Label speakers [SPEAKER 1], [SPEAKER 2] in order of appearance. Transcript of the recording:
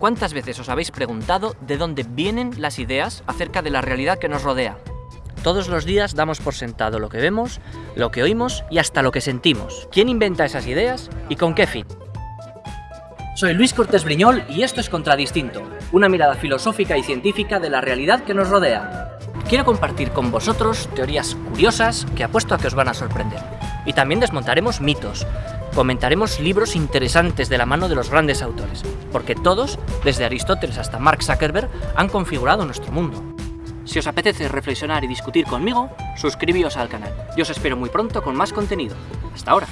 [SPEAKER 1] ¿Cuántas veces os habéis preguntado de dónde vienen las ideas acerca de la realidad que nos rodea? Todos los días damos por sentado lo que vemos, lo que oímos y hasta lo que sentimos. ¿Quién inventa esas ideas y con qué fin? Soy Luis Cortés Briñol y esto es Contradistinto, una mirada filosófica y científica de la realidad que nos rodea. Quiero compartir con vosotros teorías curiosas que apuesto a que os van a sorprender. Y también desmontaremos mitos, comentaremos libros interesantes de la mano de los grandes autores, porque todos, desde Aristóteles hasta Mark Zuckerberg, han configurado nuestro mundo. Si os apetece reflexionar y discutir conmigo, suscribíos al canal. Yo os espero muy pronto con más contenido. Hasta ahora.